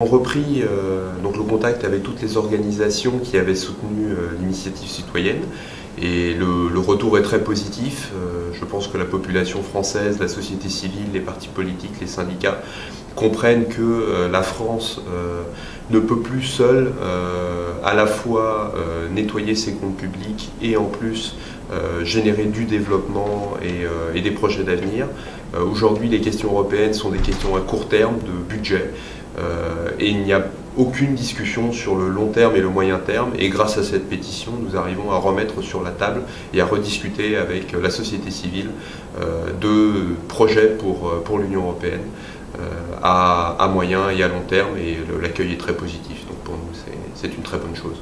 On repris euh, donc le contact avec toutes les organisations qui avaient soutenu euh, l'initiative citoyenne et le, retour est très positif. Euh, je pense que la population française, la société civile, les partis politiques, les syndicats comprennent que la France ne peut plus seule à la fois nettoyer ses comptes publics et en plus générer du développement et des projets d'avenir. Aujourd'hui, les questions européennes sont des questions à court terme de budget. Euh, et il n'y a aucune discussion sur le long terme et le moyen terme. Et grâce à cette pétition, nous arrivons à remettre sur la table et à rediscuter avec la société civile euh, de projets pour, euh, pour l'Union européenne à, à, moyen et à long terme. Et l'accueil est très positif. Donc pour nous, c'est une très bonne chose.